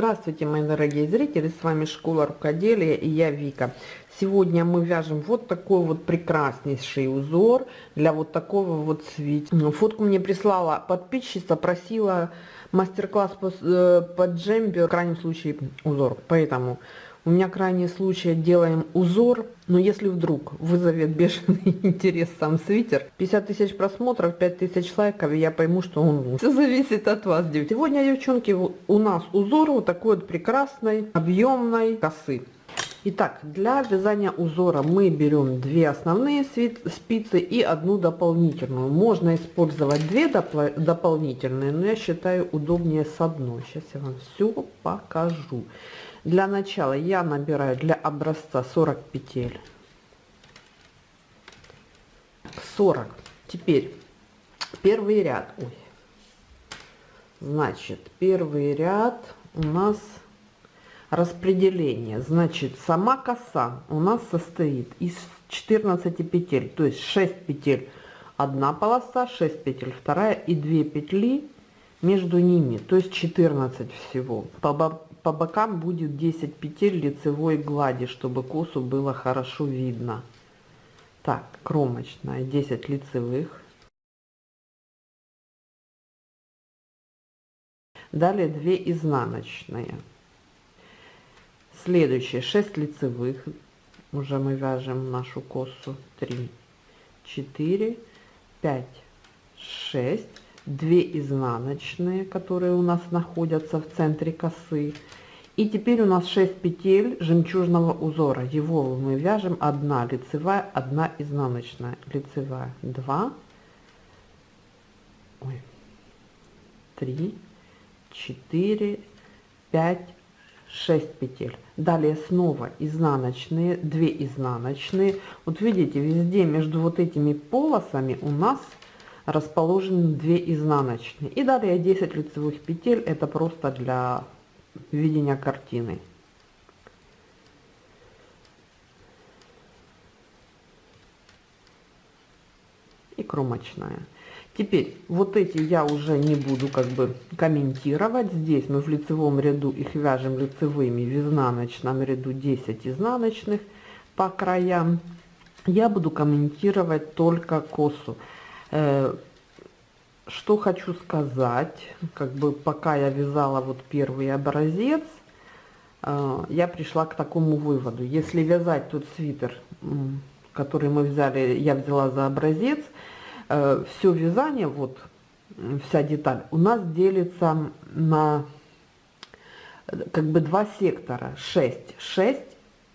Здравствуйте, мои дорогие зрители, с вами Школа Рукоделия и я Вика. Сегодня мы вяжем вот такой вот прекраснейший узор для вот такого вот свитера. Фотку мне прислала подписчица, просила мастер-класс по, э, по джембер, в крайнем случае узор, поэтому у меня крайний случай делаем узор, но если вдруг вызовет бешеный интерес сам свитер, 50 тысяч просмотров, 5 тысяч лайков, и я пойму, что он. Все зависит от вас. Сегодня, девчонки, у нас узор вот такой вот прекрасной, объемной косы. Итак, для вязания узора мы берем две основные спицы и одну дополнительную. Можно использовать две допол дополнительные, но я считаю удобнее с одной. Сейчас я вам все покажу. Для начала я набираю для образца 40 петель. 40. Теперь первый ряд. Ой. Значит, первый ряд у нас распределение. Значит, сама коса у нас состоит из 14 петель, то есть 6 петель одна полоса, 6 петель вторая и 2 петли между ними, то есть 14 всего. По по бокам будет 10 петель лицевой глади, чтобы косу было хорошо видно. Так, кромочная 10 лицевых. Далее 2 изнаночные. Следующие 6 лицевых. Уже мы вяжем нашу косу 3, 4, 5, 6 2 изнаночные, которые у нас находятся в центре косы. И теперь у нас 6 петель жемчужного узора. Его мы вяжем 1 лицевая, 1 изнаночная. Лицевая 2, ой, 3, 4, 5, 6 петель. Далее снова изнаночные, 2 изнаночные. Вот видите, везде между вот этими полосами у нас расположены 2 изнаночные. И далее 10 лицевых петель, это просто для видения картины. И кромочная. Теперь вот эти я уже не буду как бы комментировать. Здесь мы в лицевом ряду их вяжем лицевыми, в изнаночном ряду 10 изнаночных по краям. Я буду комментировать только косу. Э, что хочу сказать, как бы пока я вязала вот первый образец, э, я пришла к такому выводу. Если вязать тот свитер, который мы взяли, я взяла за образец, э, все вязание, вот вся деталь, у нас делится на как бы два сектора, 6, 6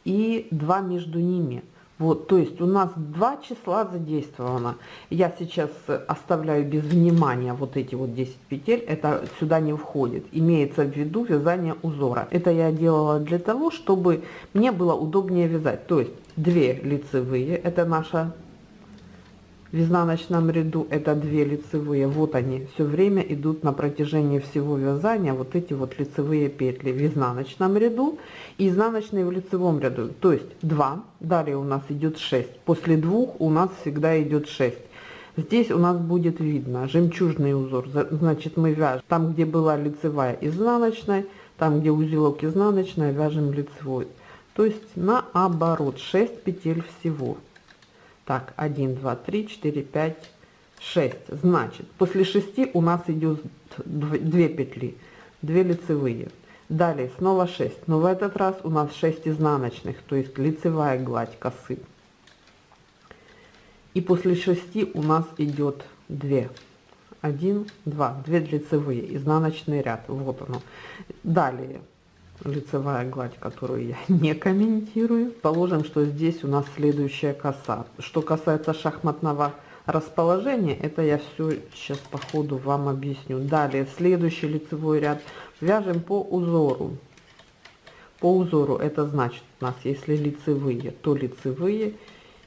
и 2 между ними – вот, то есть у нас два числа задействовано. Я сейчас оставляю без внимания вот эти вот 10 петель, это сюда не входит. Имеется в виду вязание узора. Это я делала для того, чтобы мне было удобнее вязать. То есть две лицевые, это наша в изнаночном ряду это две лицевые. Вот они все время идут на протяжении всего вязания вот эти вот лицевые петли. В изнаночном ряду и изнаночные в лицевом ряду. То есть 2 далее у нас идет 6 после двух у нас всегда идет 6 здесь у нас будет видно жемчужный узор. Значит мы вяжем там где была лицевая изнаночная там где узелок изнаночная вяжем лицевой. То есть наоборот 6 петель всего так, 1, 2, 3, 4, 5, 6. Значит, после 6 у нас идет 2 петли, 2 лицевые. Далее снова 6, но в этот раз у нас 6 изнаночных, то есть лицевая гладь косы. И после 6 у нас идет 2. 1, 2, 2 лицевые, изнаночный ряд, вот оно. Далее лицевая гладь, которую я не комментирую. Положим, что здесь у нас следующая коса. Что касается шахматного расположения, это я все сейчас по ходу вам объясню. Далее, следующий лицевой ряд вяжем по узору. По узору это значит у нас, если лицевые, то лицевые,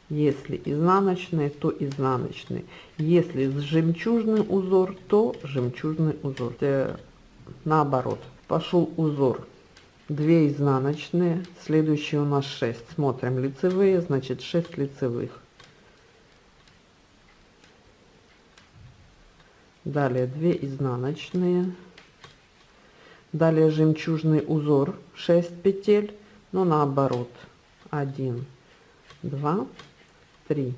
если изнаночные, то изнаночные. Если жемчужный узор, то жемчужный узор. Э, наоборот, пошел узор 2 изнаночные следующие у нас 6 смотрим лицевые значит 6 лицевых. Далее 2 изнаночные. Далее жемчужный узор 6 петель но наоборот. 1 2 3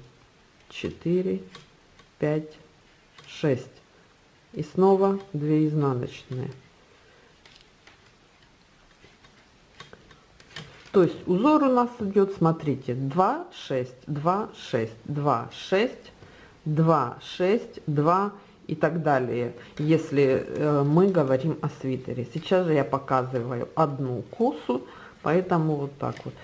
4 5 6 и снова 2 изнаночные то есть узор у нас идет смотрите 2 6 2 6 2 6 2 6 2 и так далее если э, мы говорим о свитере. Сейчас же я показываю одну косу поэтому вот так вот.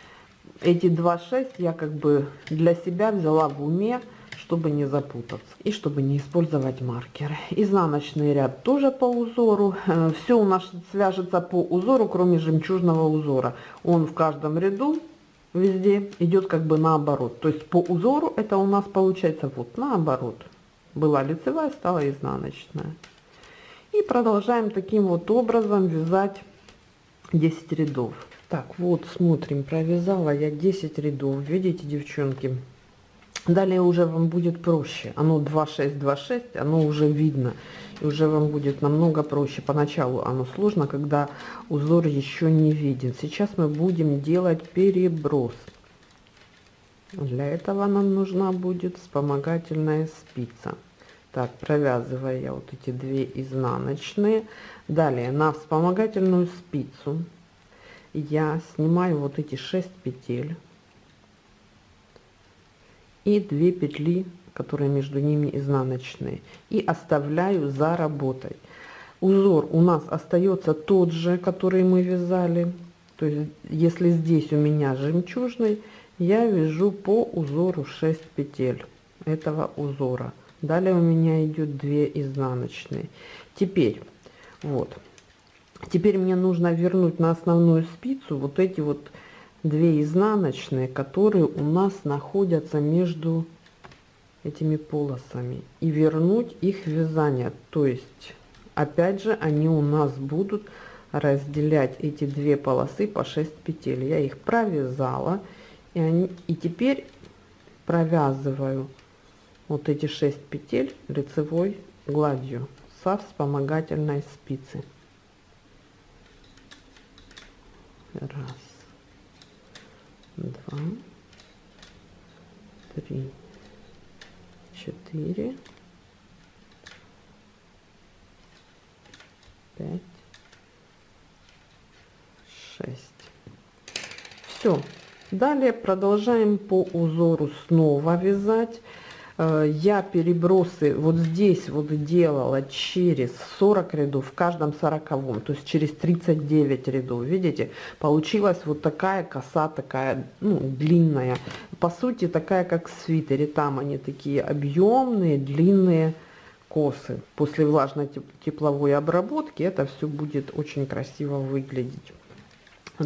Эти 2,6 я как бы для себя взяла в уме, чтобы не запутаться и чтобы не использовать маркеры. Изнаночный ряд тоже по узору. Э, Все у нас свяжется по узору, кроме жемчужного узора. Он в каждом ряду везде идет как бы наоборот. То есть по узору это у нас получается вот наоборот. Была лицевая, стала изнаночная. И продолжаем таким вот образом вязать 10 рядов. Так, вот смотрим, провязала я 10 рядов, видите, девчонки. Далее уже вам будет проще. Оно 2,6, 2,6, оно уже видно. И уже вам будет намного проще. Поначалу оно сложно, когда узор еще не виден. Сейчас мы будем делать переброс. Для этого нам нужна будет вспомогательная спица. Так, провязываю я вот эти две изнаночные. Далее на вспомогательную спицу я снимаю вот эти 6 петель и 2 петли которые между ними изнаночные и оставляю за работой. Узор у нас остается тот же который мы вязали. То есть если здесь у меня жемчужный я вяжу по узору 6 петель этого узора. Далее у меня идет 2 изнаночные. Теперь вот. Теперь мне нужно вернуть на основную спицу вот эти вот две изнаночные, которые у нас находятся между этими полосами и вернуть их вязание. То есть, опять же, они у нас будут разделять эти две полосы по 6 петель. Я их провязала и, они, и теперь провязываю вот эти 6 петель лицевой гладью со вспомогательной спицы. Раз, два, три, четыре, пять, шесть. Все. Далее продолжаем по узору снова вязать я перебросы вот здесь вот делала через 40 рядов в каждом 40 то есть через 39 рядов видите? Получилась вот такая коса такая ну, длинная. По сути такая как в свитере. Там они такие объемные длинные косы. После влажной тепловой обработки это все будет очень красиво выглядеть.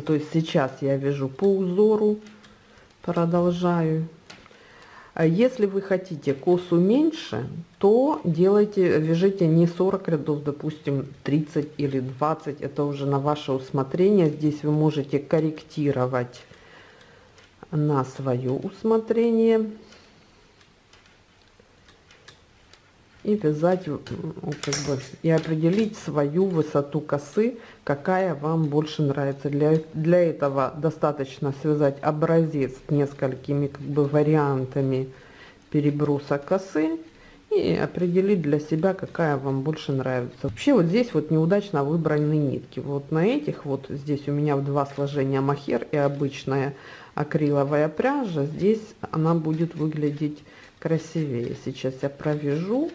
То есть сейчас я вяжу по узору продолжаю если вы хотите косу меньше, то делайте, вяжите не 40 рядов, допустим, 30 или 20. Это уже на ваше усмотрение. Здесь вы можете корректировать на свое усмотрение. И вязать ну, как бы и определить свою высоту косы какая вам больше нравится. Для для этого достаточно связать образец несколькими как бы вариантами переброса косы и определить для себя какая вам больше нравится. Вообще вот здесь вот неудачно выбраны нитки. Вот на этих вот здесь у меня в два сложения махер и обычная акриловая пряжа здесь она будет выглядеть красивее. Сейчас я провяжу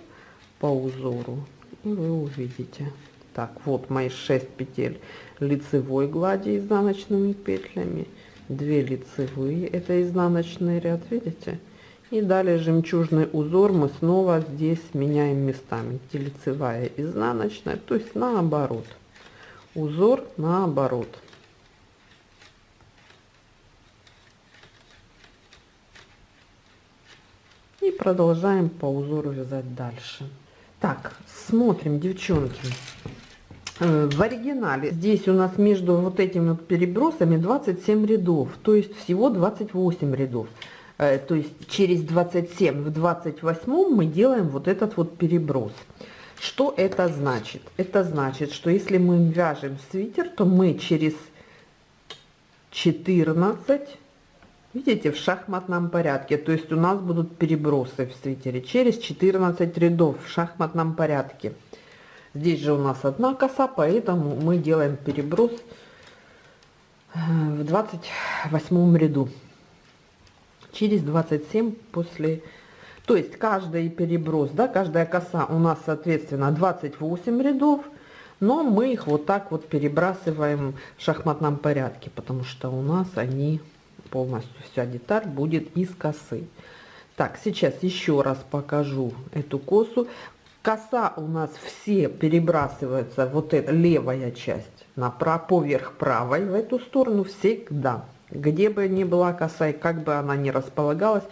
по узору и вы увидите. Так вот мои 6 петель лицевой глади изнаночными петлями 2 лицевые это изнаночный ряд видите? И далее жемчужный узор мы снова здесь меняем местами. Где лицевая изнаночная то есть наоборот. Узор наоборот. И продолжаем по узору вязать дальше так, смотрим, девчонки. Э, в оригинале здесь у нас между вот этими вот перебросами 27 рядов, то есть всего 28 рядов. Э, то есть через 27 в 28 мы делаем вот этот вот переброс. Что это значит? Это значит, что если мы вяжем свитер, то мы через 14, видите, в шахматном порядке, то есть у нас будут перебросы в свитере, через 14 рядов в шахматном порядке. Здесь же у нас одна коса, поэтому мы делаем переброс э, в 28 ряду. Через 27 после... То есть каждый переброс, да, каждая коса у нас, соответственно, 28 рядов, но мы их вот так вот перебрасываем в шахматном порядке, потому что у нас они полностью вся деталь будет из косы. Так, сейчас еще раз покажу эту косу коса у нас все перебрасываются, вот эта левая часть, на поверх правой в эту сторону всегда. Где бы ни была коса и как бы она ни располагалась,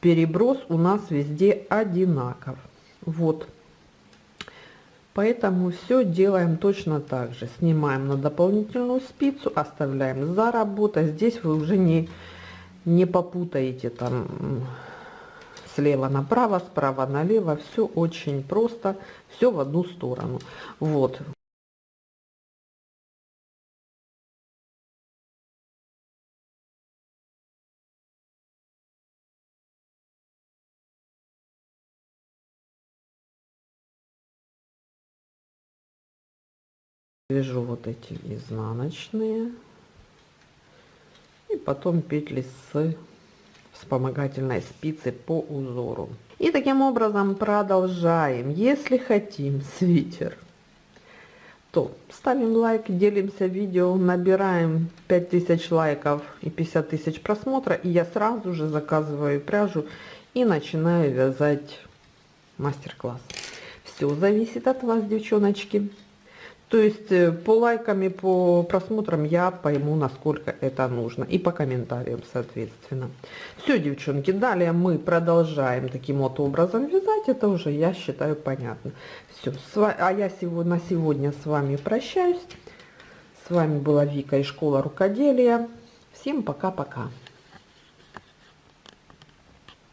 переброс у нас везде одинаков. Вот. Поэтому все делаем точно так же. Снимаем на дополнительную спицу, оставляем за работой. Здесь вы уже не, не попутаете там слева направо, справа налево, все очень просто, все в одну сторону. Вот. Вяжу вот эти изнаночные и потом петли с вспомогательной спицы по узору. И таким образом продолжаем. Если хотим свитер, то ставим лайк, делимся видео, набираем 5000 лайков и 50 тысяч просмотра, и я сразу же заказываю пряжу и начинаю вязать мастер-класс. Все зависит от вас, девчоночки. То есть э, по лайкам и по просмотрам я пойму, насколько это нужно. И по комментариям, соответственно. Все, девчонки, далее мы продолжаем таким вот образом вязать. Это уже, я считаю, понятно. Все, а я сегодня, на сегодня с вами прощаюсь. С вами была Вика из школы рукоделия. Всем пока-пока.